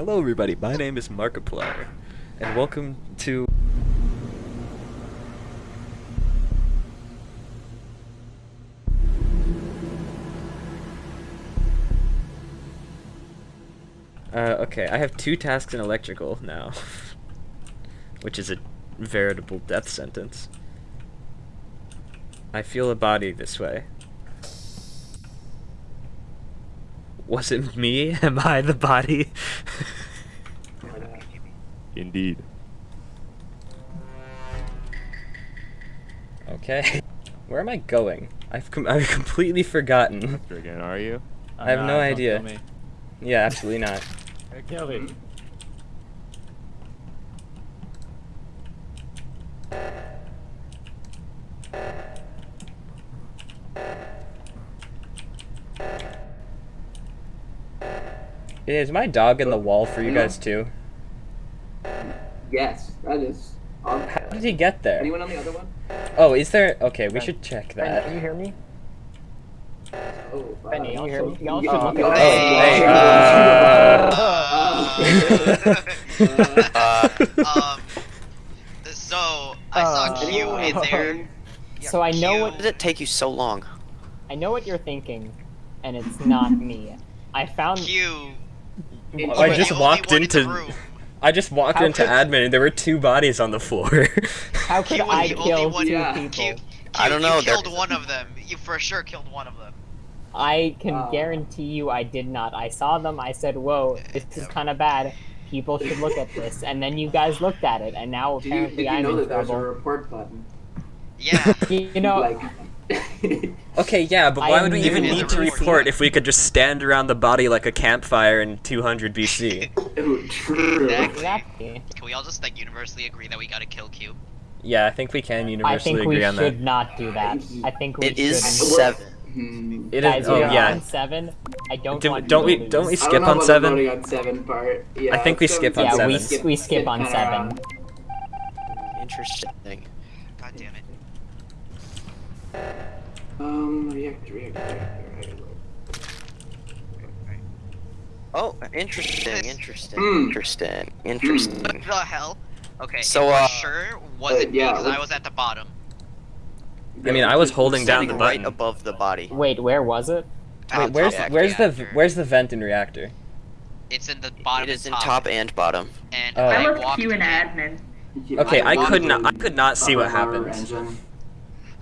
Hello everybody, my name is Markiplier, and welcome to... Uh, okay, I have two tasks in electrical now, which is a veritable death sentence. I feel a body this way. Was it me? Am I the body? Indeed. Okay. Where am I going? I've com I've completely forgotten. Again, are you? I have no idea. Yeah, absolutely not. Kill me. Is my dog in the wall for you guys too? Yes, that is. Um, How did he get there? anyone on the other one? Oh, is there? Okay, we should check that. can you hear me? Oh, uh, Benny, you also- should- you also yeah, look you at- also- Hey, uh, uh, um, so I saw Uh, Q in there. So I know Q- what did it take you so long? I know what you're thinking, and it's not me. I found Q. I was just the only walked one in the into- I just walked into admin and there were two bodies on the floor. how could Q I kill one- two yeah. people? Q, Q, I don't know, You they're- killed one of them. You for sure killed one of them. I can Uh. guarantee you I did not. I saw them. I said, "Whoa, this is kind of bad. People should look at this." And then you guys looked at it, and now Did you, apparently did you I'm know in that there's a report button? Yeah. You know, like, okay, yeah, but why I would we even need to report if we could just stand around the body like a campfire in 200 BC? True. exactly. Can we all just like universally agree that we gotta kill Q? Yeah, I think we can universally agree on that. I universally think we agree on should that. not do that. I think we It is should. seven. Hmm. It Guys, is. Oh we are yeah. on seven. I don't Do- want don't we- to don't we lose. I don't skip know on about the seven? voting on seven part. Yeah, I think we skip on Yeah, seven. s- we skip on seven. around. Interesting. God damn it. Um, reactor, reactor, reactor. Oh, interesting, interesting, Hmm. interesting, interesting. What the hell? Okay. So, uh, sure wasn't uh, yeah, me because I was at the bottom. I mean, I was holding down Standing the right button. above the body. Wait, where was it? At Wait, the where's top where's the where's the vent in reactor? It's in the bottom. It is in and top and bottom. And Oh. I I left walked Q in in. admin. Okay, I walked could not I could not see what happened. engine.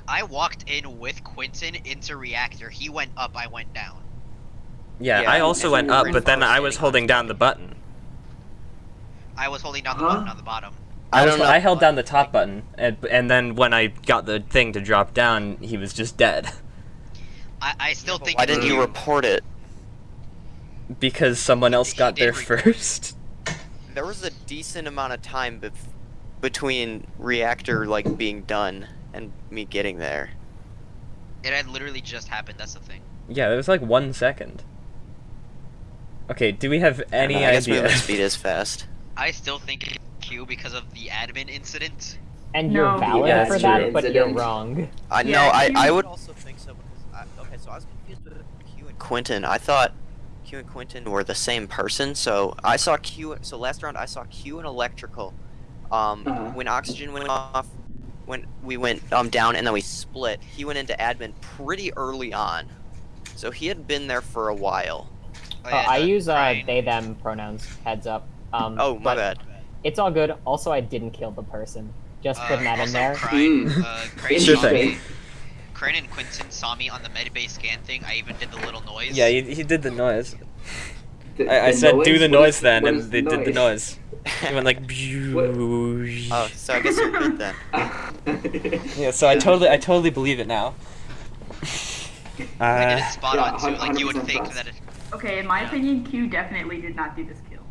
I walked in with Quentin into reactor. He went up. I went down. Yeah, Yeah, I also went think up, but then I was holding down the button. I was holding down the Huh? button on the bottom. I, I don't know. I held down the top button, and, and then when I got the thing to drop down, he was just dead. I, I still think. Why didn't you report it? Because someone else He got there report. first. There was a decent amount of time bef- between reactor like being done and me getting there. It had literally just happened. That's the thing. Yeah, it was like one second. Okay, do we have any I guess idea? movement speed is fast. I still think Q because of the admin incident. And No. you're valid Yeah, for it's that, true. but you're wrong. I Yeah, no, I, Q- I would also think so because I, okay, so I was confused with Q and Quentin. I thought Q and Quentin were the same person. So I saw Q. So last round I saw Q and electrical. Um, Uh-huh. when oxygen went off, when we went um down and then we split, he went into admin pretty early on. So he had been there for a while. Oh, Uh, I use uh, they them pronouns. Heads up. Um, Oh my bad. It's all good. Also, I didn't kill the person. Just Uh, putting that in there. Crane, Mm. uh, Crane Sure thing. Crane and Quentin saw me on the medbay scan thing. I even did the little noise. yeah, he, he did the noise. The- I, I the said do the What noise is- then, and is they did the noise. He went like. Oh, so I guess you're good then. Yeah, so I totally, I totally believe it now. I did Uh, it spot Yeah, on too. Like you would 100% think trust. that it. Okay, in my opinion, Q definitely did not do this kill.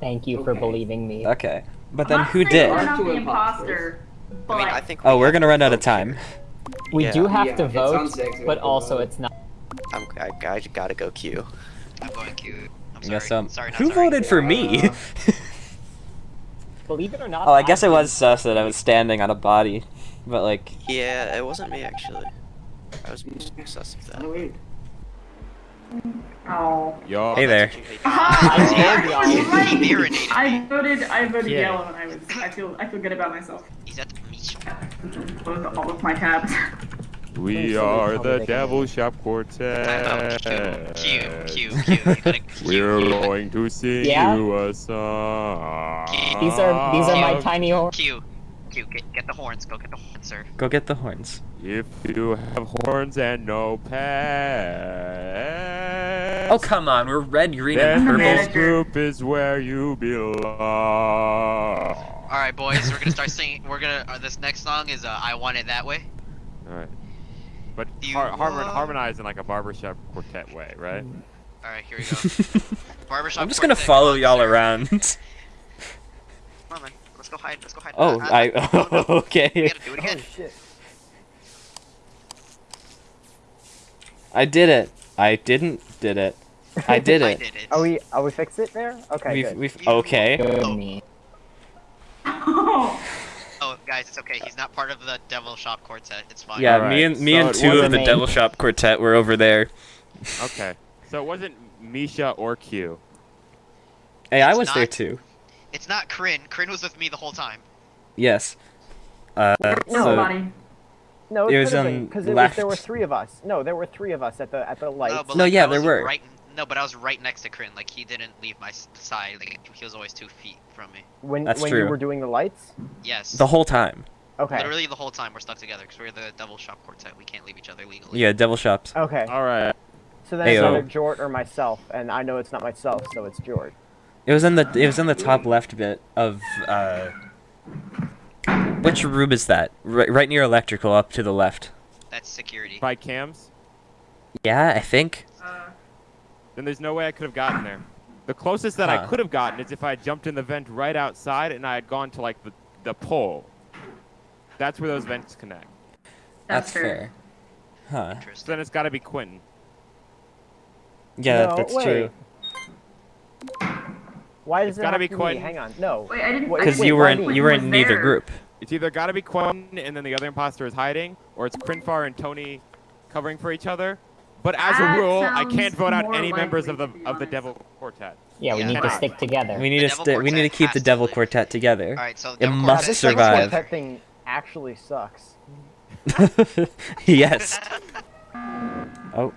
Thank you for Okay. believing me. okay, but I'm then not who saying did? We're Are not two the imposters. imposter, but I mean, I think. Oh, we we're have gonna to run out of vote time. here. We Yeah. do have Yeah, to it's vote, on six, we but have to also vote. it's not. I'm, I, I gotta go Q. I'm going Q. I'm I sorry. guess um, sorry, not who sorry. voted for me? Uh, Believe it or not. oh, I guess it was sus that I was standing on a body, but like, Yeah, it wasn't me actually. I was sus of that. Oh, weird. Oh. Yo. Hey there. I told y'all. He marinated I voted. I voted Yeah. yellow, and I was. I feel. I feel good about myself. He's at Misha. Closed all of my tabs. We are the they Devil hear. Shop Time out. Quartet. Q, Q, Q, Q. You gotta We're going to sing Yeah? you a song. These are these are my tiny horns. Q, Q, get, get the horns. Go get the horns, sir. Go get the horns. If you have horns and no pants. Oh come on, we're red, green, Then and the purple. this group is where you belong. All right, boys. We're gonna start singing. We're gonna. Uh, this next song is uh, "I Want It That Way." All right. But You har- harmon- want- harmonize in like a barbershop quartet way, right? All right, here we go. Barbershop. I'm just gonna follow y'all around. Come on, man. Let's go hide. Let's go hide. Oh, Uh, I. no, no, We okay. gotta do it Oh shit. I did it. I didn't did it. I did I it. did it. Are we are we fixed it there? Okay, We've, good. we've, okay. Good. Oh. Guys, it's okay. He's not part of the Devil Shop Quartet. It's fine. Yeah, Alright, me and me so and two of the. Devil Shop Quartet were over there. Okay. So it wasn't Misha or Q. Hey, I It's was there too. It's not Kryn. Kryn was with me the whole time. Yes. Uh, No, so, buddy. No, it, It was on been, because there were three of us. No, there were three of us at the at the lights. No, but No, like, yeah, there were. Right, no, but I was right next to Kryn. Like he didn't leave my side. Like he was always two feet from me. when That's when true. you were doing the lights. Yes. the whole time. Okay. Literally the whole time we're stuck together because we're the Devil Shop Quartet. We can't leave each other legally. Yeah, Devil Shops. Okay. All right. So then it's either Jort or myself, and I know it's not myself, so it's Jort. It was in the it was in the top left bit of uh. Which room is that? Right, right near electrical, up to the left. That's security. By cams, Yeah, I think. Then there's no way I could have gotten there. The closest that I could have gotten is if I had jumped in the vent right outside and I had gone to like the, the pole. That's where those vents connect. that's, fair. fair. Huh. So then it's got to be Quentin. Yeah, No, that's wait. true. Why does It's it gotta have be to Quentin. Hang on. No. Wait, I didn't. Wait, I Because didn't you were in you were in neither there. group. It's either got to be Quentin and then the other imposter is hiding, or it's Crinfar and Tony covering for each other. But as That a rule, I can't vote out any members of the likely, to be of the. Devil Quartet. Yeah, we Yeah. need to stick together. We need The to Devil sti- we need to keep the has to Devil. Quartet together. All right, so It Devil must this Devil survive. Quartet thing actually sucks. yes. Oh.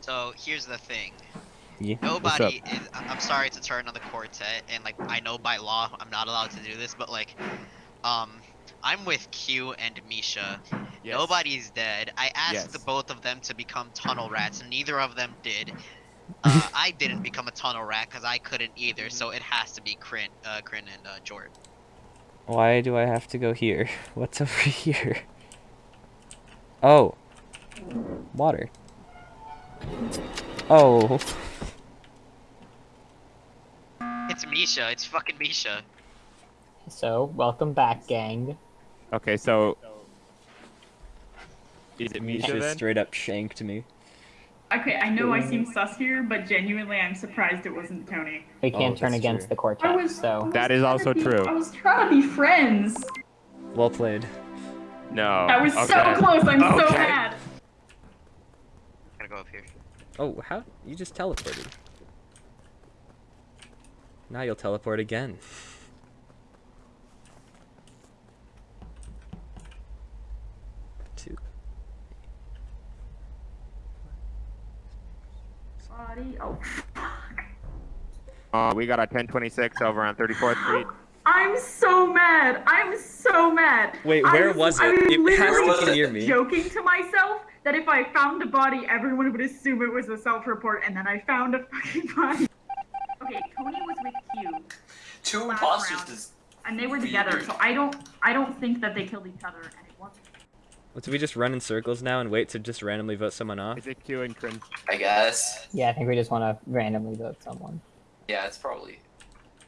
So here's the thing. Yeah. Nobody is. I'm sorry to turn on the quartet, and like I know by law I'm not allowed to do this, but like, um, I'm with Q and Misha. Yes. Nobody's dead. I asked Yes. the both of them to become tunnel rats, and neither of them did. Uh, I didn't become a tunnel rat because I couldn't either, so it has to be Crin, uh, Crin and uh, Jort. Why do I have to go here? What's over here? Oh. Water. Oh. It's Misha. It's fucking Misha. So, welcome back, gang. Okay, so is it Misha Misha then? straight up shanked me. Okay, I know I seem sus here, but genuinely, I'm surprised it wasn't Tony. We oh, can't Oh, turn against true. the I quartet, was. So That is also be- true. I was trying to be friends. Well played. No. That was okay. so close. I'm so Okay. mad. Gotta go up here. Oh, how? You just teleported. Now you'll teleport again. Body. Oh, fuck. Uh, we got a 1026 over on 34th Street. I'm so mad. I'm so mad. Wait, I where was it? I It has to literally be near me. Joking to myself that if I found a body, everyone would assume it was a self-report, and then I found a fucking body. Okay, Tony was with Q, Two imposters round. and they were together. So I don't, I don't think that they killed each other, and it wasn't. Well, do we just run in circles now and wait to just randomly vote someone off? Is it Q and Crin? I guess. yeah, I think we just want to randomly vote someone. Yeah, it's probably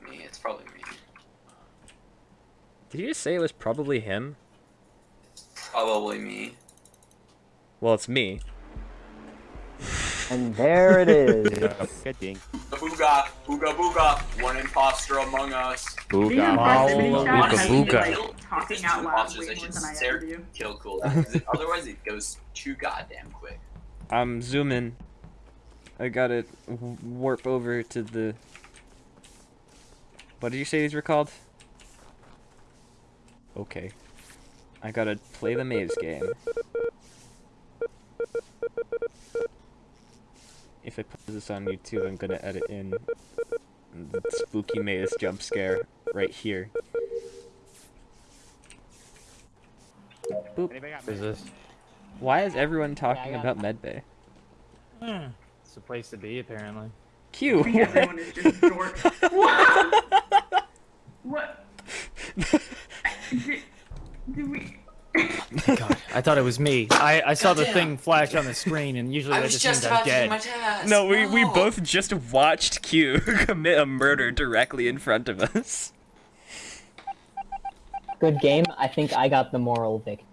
me. It's probably me. Did you just say it was probably him? Probably me. Well, it's me. And there it is. Good ding. Booga, booga, booga. One imposter among us. Booga. impressivity chat booga booga. talking out loud way I more should than I stare ever do. kill cooldown. 'cause it- Otherwise, it goes too goddamn quick. I'm zooming. I gotta warp over to the. What did you say these were called? Okay. I gotta play the maze game. If I put this on YouTube, I'm gonna edit in the spooky maze jump scare right here. Boop. Is this? Why is everyone talking got about medbay? Hmm. It's the place to be, apparently. Q. I think everyone is just George. what? What? Did, did we? Oh God, I thought it was me. I, I saw the thing flash on the screen, and usually I that was just, just means about I'm to do dead. my task. No, we, we both just watched Q commit a murder directly in front of us. Good game. I think I got the moral victory.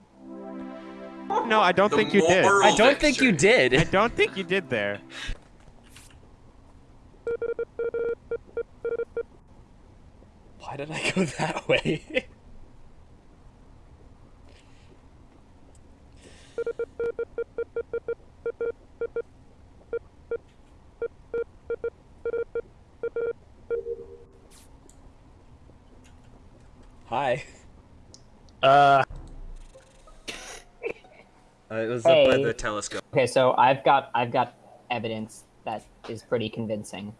No, I don't The think you did. I don't think you did. I don't think you did there. Why did I go that way? Hi. Uh, Uh, it was up by the telescope. Okay, so I've got I've got evidence that is pretty convincing.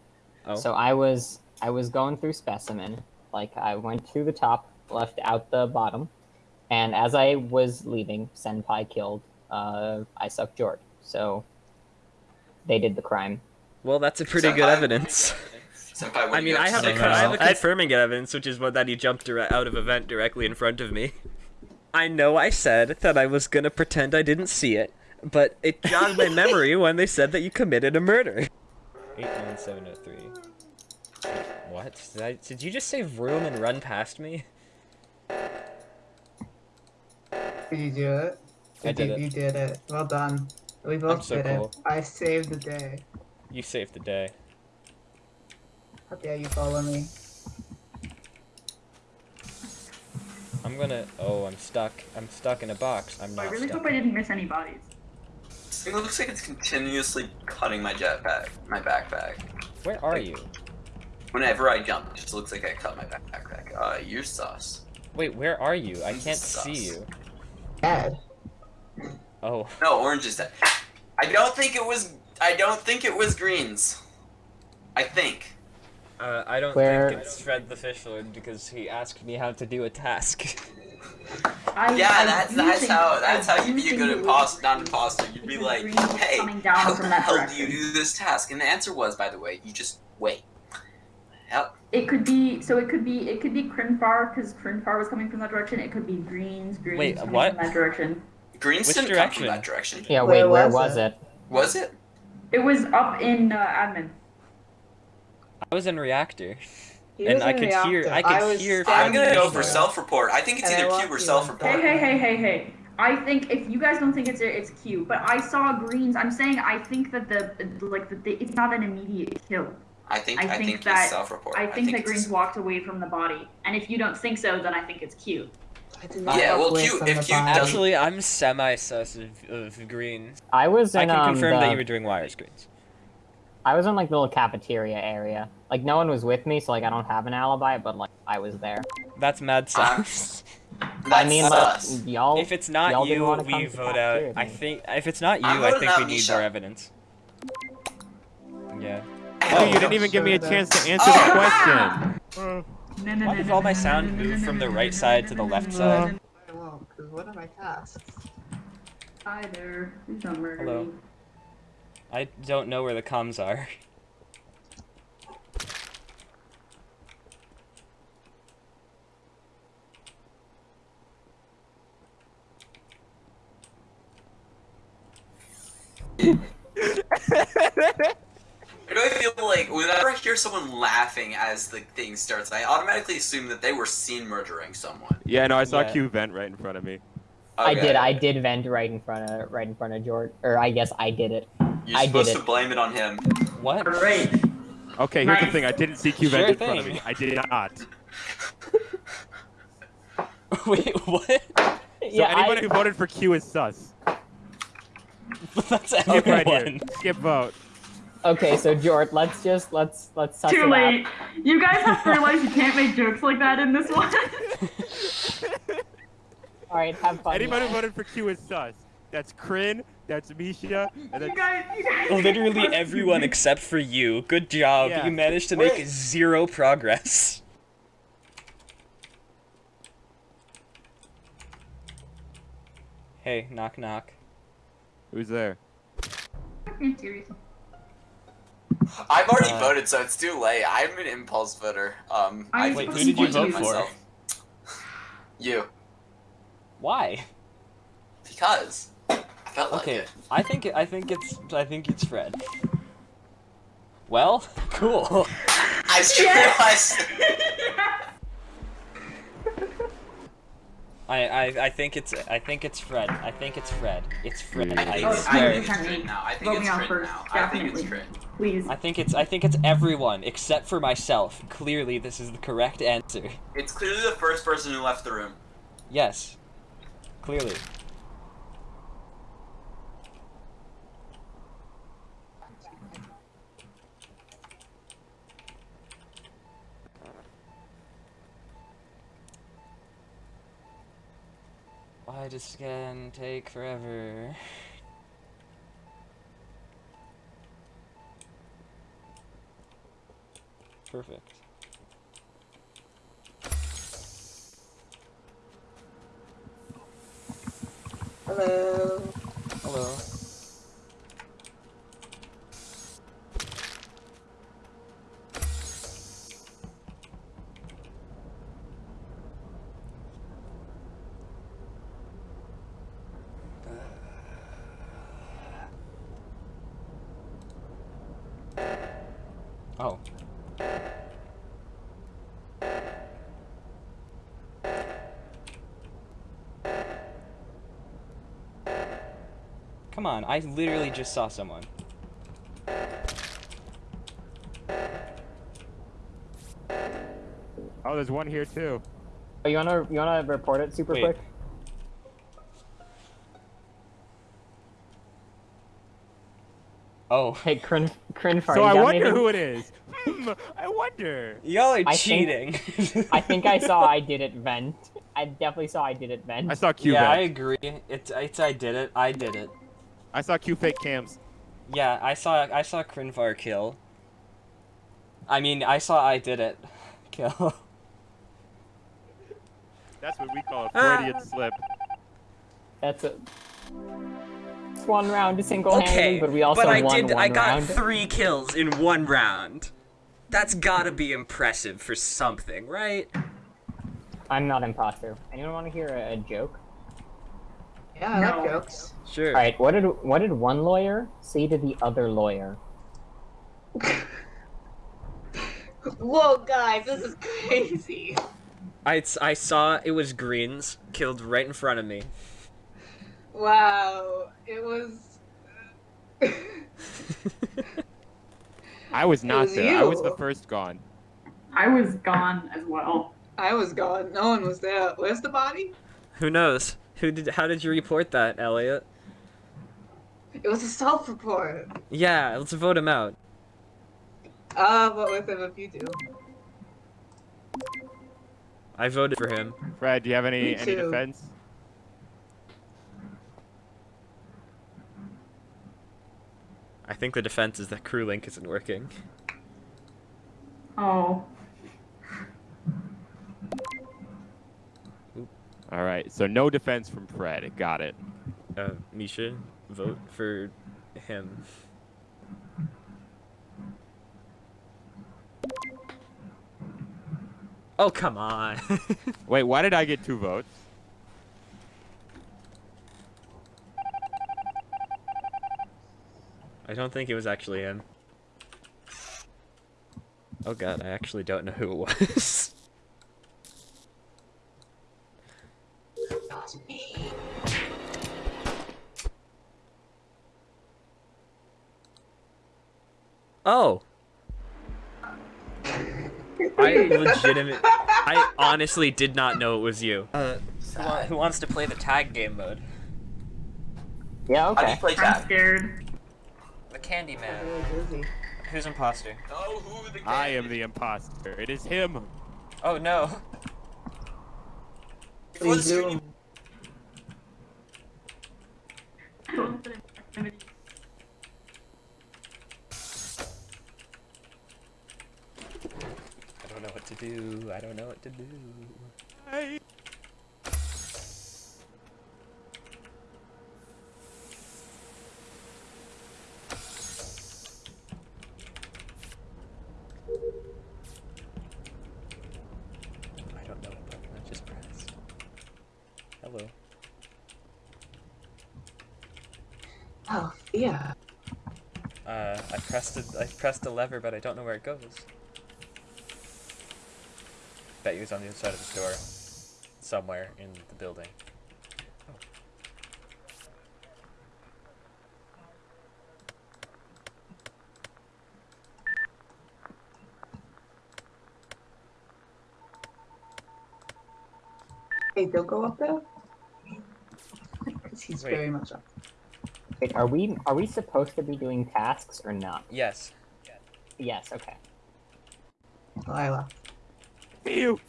Oh. So I was I was going through specimen, like I went to the top, left out the bottom, and as I was leaving, Senpai killed uh, I sucked Jord. So they did the crime. well, that's a pretty good Senpai- evidence. Senpai, I mean, I have, to a, say? I have a I- confirming evidence, which is what that he jumped dire- out of a vent directly in front of me. I know I said that I was gonna pretend I didn't see it, but it jogged my memory when they said that you committed a murder. Eight nine seven oh three. What? Did, I, did you just say room and run past me? Did you do it? I You did it. You did it. Well done. We both so did cool. it. I saved the day. You saved the day. How dare you follow me? I'm gonna. Oh, I'm stuck. I'm stuck in a box. I'm not. I not really stuck. hope I didn't miss any bodies. This thing looks like it's continuously cutting my jetpack, my backpack. Where are you? Whenever I jump, it just looks like I cut my backpack. Uh, you're sus. Wait, where are you? I can't Sus. see you. Dad. Oh. No, orange is dead. I don't think it was. I don't think it was greens. I think. Uh, I don't Where- think it's Fred the Fish Lord because he asked me how to do a task. I, Yeah, I that's that's think- how I that's how do you be a think good it was- imposter, not imposter. You'd be like, hey, down how from the hell do you do this task? And the answer was, by the way, you just wait. Hell, It could be so. It could be it could be Crinfar because Crinfar was coming from that direction. It could be Greens. Greens Wait, coming what? from that direction. greens Which didn't come direction? from that direction. Yeah, Where wait, where was was it? it? Was it? It was up in uh, admin. I was in reactor. He And I in could hear- I could was hear I'm gonna go for self-report. I think it's And either want Q or self-report. Hey, hey, hey, hey, hey. I think if you guys don't think it's it's Q, but I saw greens. I'm saying I think that the like the, the it's not an immediate kill. I think I I, think think, that- it's self-report. I think that greens walked away from the body, and if you don't think so, then I think it's Q. I Yeah, well, away Q- if the Q body. Actually, I'm semi-sus of, of green. I was in I can um, confirm the, that you were doing wire screens. I was in like the little cafeteria area. Like no one was with me, so like I don't have an alibi, but like I was there. That's mad sus. That's I mean, like y'all. if it's not y'all didn't you, wanna come we vote out. I think if it's not you, I'm I think we need Misha. more evidence. Yeah. Oh, you didn't even give me a chance to answer the question. No, no, Why no, did no, all my sound no, no, move no, from no, the no, right no, side no, to no, the no, left no, side? no, I won't, because what are my tasks? Hi there. Please don't murder Hello. me. I don't know where the comms are. I really feel like whenever I hear someone laughing as the thing starts, I automatically assume that they were seen murdering someone. Yeah, no, I saw Yeah. Q vent right in front of me. I did. I did vent right in front of right in front of George, or I guess I did it. You're I did supposed it. to blame it on him. What? Great. Okay, here's the thing. I didn't see Q vent Sure in front of me. I did not. Wait, what? So yeah, anyone I, who voted for Q is sus. That's Skip right here. everyone. Skip vote. Okay, so Jord, let's just let's let's suss Too late. out. You guys have to realize you can't make jokes like that in this one. All right, have fun. Anybody y'all. voted for Q is sus. That's Kryn, that's Misha, and you that's guys, you guys. Literally everyone except for you. Good job. Yeah. You managed to make Wait. zero progress. Hey, knock knock. who's there? I've already Uh, voted, so it's too late. I'm an impulse voter. Um, I'm Wait, who did you this vote for? You, Why? because I felt like Okay, it. I think I think it's I think it's Fred. Well, cool. I just realized. I, I I think it's I think it's Fred. I think it's Fred. It's Fred. I I think, Oh, it's, I swear. think it's Trin now. I think Vote me it's on Trin first, now. I think it's definitely. Trin. Please. I think it's I think it's everyone except for myself. Clearly, this is the correct answer. It's clearly the first person who left the room. Yes. Clearly. Why does scan take forever? Perfect. Hello. Hello. Oh. Come on, I literally just saw someone. Oh, there's one here too. Oh, you wanna you wanna report it super Wait. quick? Oh. Hey, Crin Crinfar, So I got wonder anything? who it is. Hmm, I wonder. Y'all are I think- cheating. I think I saw I did it vent. I definitely saw I did it vent. I saw Q. yeah, I agree. It's it's I did it. I did it. I saw Q fake cams. Yeah, I saw I saw Crinfar kill. I mean, I saw I did it. Kill. That's what we call a Ah. Freudian slip. That's it. it's one round single-handed, Okay, but we also I won did. one I got round. three kills in one round. That's gotta be impressive for something, right? I'm not imposter. Anyone want to hear a, a joke? Yeah, I No. like jokes. Sure. All right, what did what did one lawyer say to the other lawyer? Whoa, guys, this is crazy. I, I saw it was greens killed right in front of me. Wow, it was. I was not was there. I was the first gone. I was gone as well. I was gone. No one was there. Where's the body? Who knows? Who did? How did you report that, Elliot? It was a self-report. Yeah, let's vote him out. Uh, I'll vote with him if you do. I voted for him. Fred, do you have any any defense? I think the defense is that CrewLink isn't working. Oh. All right, so no defense from Fred. Got it. Uh, Misha, vote for him. Oh come on. Wait, why did I get two votes? I don't think it was actually him. Oh god, I actually don't know who it was. Legitimate. I honestly did not know it was you. Uh, who, wants to play the tag game mode? Yeah, okay. How do okay. you play I'm tag? scared. The Candyman. Really busy. Who's imposter? Oh, who the I am the imposter. It is him. Oh no. Before the Please do. screen, I don't know what to do. I don't know what to do. Hey. I don't know what button I just pressed. Hello. Oh, yeah. Uh, I pressed a, I pressed a lever, but I don't know where it goes. Bet you was on the inside of the door, somewhere in the building. Hey, don't go up there. Because he's Wait. very much up. Wait, are we are we supposed to be doing tasks or not? Yes. Yes. Okay. Oh, I left. You.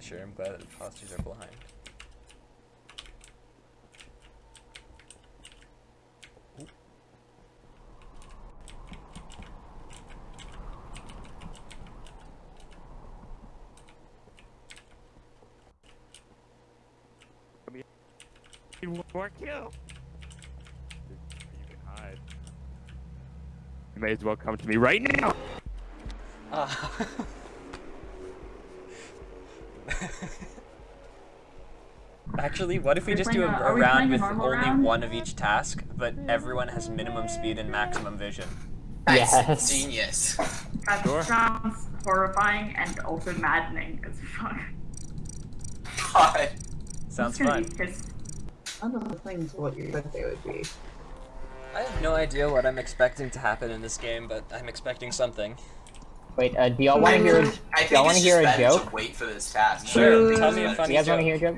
Sure, I'm glad that imposters are blind. Oop. One more kill. You can hide. You may as well come to me right now. Ah. Actually, what if we just do a, a- a are we round with only round? one of each task, but everyone has minimum speed and maximum vision? nice. Yes. Genius. That Sure. sounds horrifying and also maddening as fuck. God. Sounds I'm fun. Be pissed. None of the things what you thought they would be. I have no idea what I'm expecting to happen in this game, but I'm expecting something. Wait. Uh, do y'all want to hear? I Do y'all want to hear a joke? wait for this task. Sure, tell me a Do funny Do you guys want to hear a joke?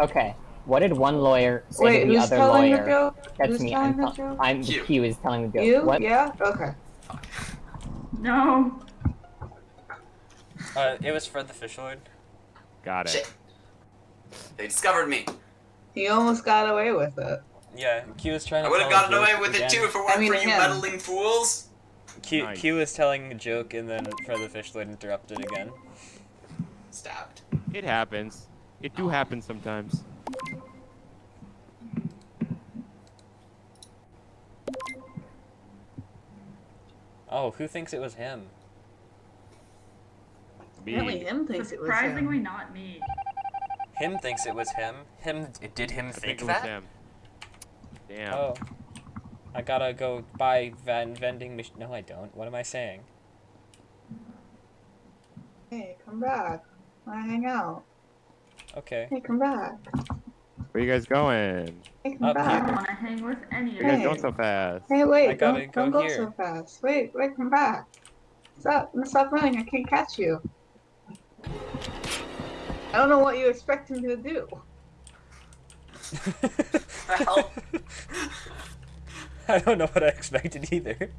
Okay. What did one lawyer say Wait, to the who's other telling lawyer? the joke? That's who's me. telling I'm, the joke? I'm You. Q is telling the joke. You? What? Yeah? Okay. No. Uh, it was Fred the Fishoid. Got it. Shit. They discovered me. He almost got away with it. Yeah, Q was trying to I would have gotten away joke with it too if it weren't I mean, for you him. meddling fools. Q, Nice. Q was telling a joke, and then Fred the Fish Lord interrupted again. Stabbed. It happens. It do happen sometimes. Oh, who thinks it was him? Apparently Me. him thinks it was him. Surprisingly not me. Him thinks it was him. Him it did him I think, think it was him. Damn. Oh, I gotta go buy van vending machine. No, I don't. What am I saying? Hey, come back. Wanna hang out? Okay. Hey, come back. Where you guys going? Hey, come Up I don't back. want to hang with any Where of you guys going so fast? Hey, wait, I gotta don't, go don't go here. so fast. Wait, wait, come back. Stop, stop running, I can't catch you. I don't know what you expect him to do. I don't know what I expected either.